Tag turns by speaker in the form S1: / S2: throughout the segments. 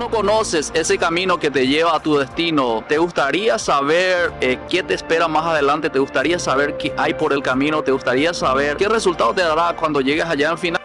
S1: no conoces ese camino que te lleva a tu destino, ¿te gustaría saber eh, qué te espera más adelante? ¿Te gustaría saber qué hay por el camino? ¿Te gustaría saber qué resultado te dará cuando llegues allá al final?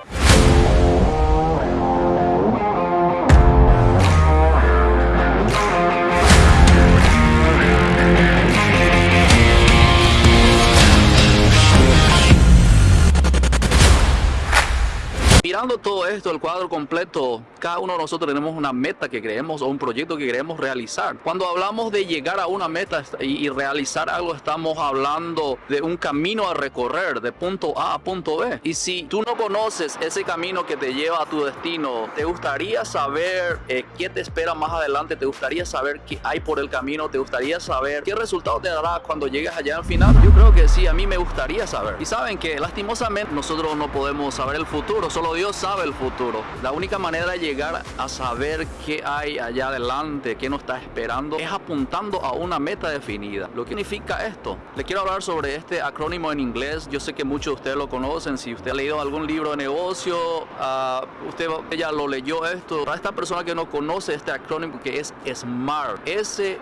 S1: Mirando todo esto, el cuadro completo, cada uno de nosotros tenemos una meta que queremos o un proyecto que queremos realizar. Cuando hablamos de llegar a una meta y, realizar algo, estamos hablando de un camino a recorrer de punto A a punto B. Y si tú no conoces ese camino que te lleva a tu destino, ¿te gustaría saber eh, qué te espera más adelante? ¿Te gustaría saber qué hay por el camino? ¿Te gustaría saber qué resultado te dará cuando llegues allá al final? Yo creo que sí, a mí me gustaría saber. Y saben que lastimosamente nosotros no podemos saber el futuro, solo Dios sabe el futuro. La única manera de llegar a saber qué hay allá adelante, qué nos está esperando, es apuntando a una meta definida. Lo que significa esto. Le quiero hablar sobre este acrónimo en inglés. Yo sé que muchos de ustedes lo conocen. Si usted ha leído algún libro de negocio, uh, usted ya lo leyó esto. Para esta persona que no conoce este acrónimo que es SMART, S-M-A-R-T,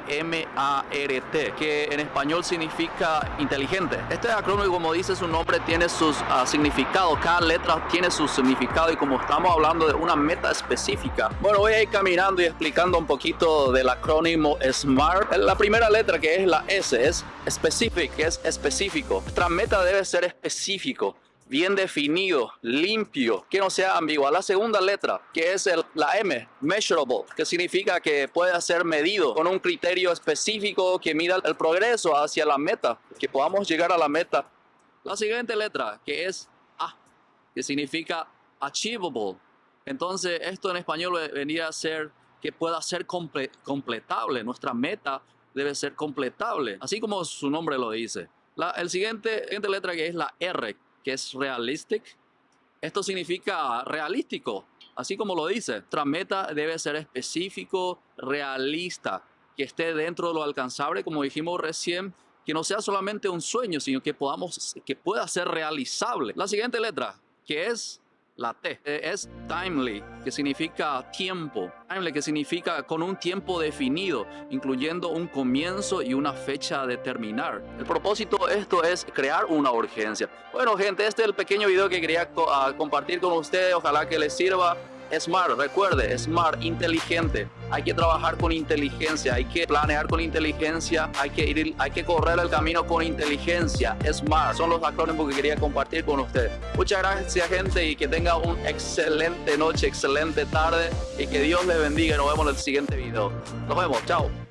S1: que en español significa inteligente. Este acrónimo, como dice su nombre, tiene sus uh, significados. Cada letra tiene su significado y como estamos hablando de una meta específica, bueno, voy a ir caminando y explicando un poquito del acrónimo SMART. La primera letra que es la S es specific, que es específico. Nuestra meta debe ser específico bien definido, limpio, que no sea ambiguo. La segunda letra, que es el, la M, measurable, que significa que puede ser medido con un criterio específico que mida el progreso hacia la meta, que podamos llegar a la meta. La siguiente letra, que es A, que significa achievable. Entonces, esto en español venía a ser que pueda ser completable. Nuestra meta debe ser completable, así como su nombre lo dice. La el siguiente, siguiente letra que es la R, que es realistic. Esto significa realístico, así como lo dice. Nuestra meta debe ser específico, realista, que esté dentro de lo alcanzable, como dijimos recién, que no sea solamente un sueño, sino que podamos, que pueda ser realizable. La siguiente letra, que es la T eh, es timely, que significa tiempo. Timely, que significa con un tiempo definido, incluyendo un comienzo y una fecha de terminar. El propósito de esto es crear una urgencia. Bueno, gente, este es el pequeño video que quería ah, compartir con ustedes. Ojalá que les sirva. Smart, recuerde, smart, inteligente. Hay que trabajar con inteligencia, hay que planear con inteligencia, hay que ir, hay que correr el camino con inteligencia. Smart, son los acrónimos que quería compartir con ustedes. Muchas gracias gente y que tenga una excelente noche, excelente tarde y que Dios les bendiga. Nos vemos en el siguiente video. Nos vemos, chao.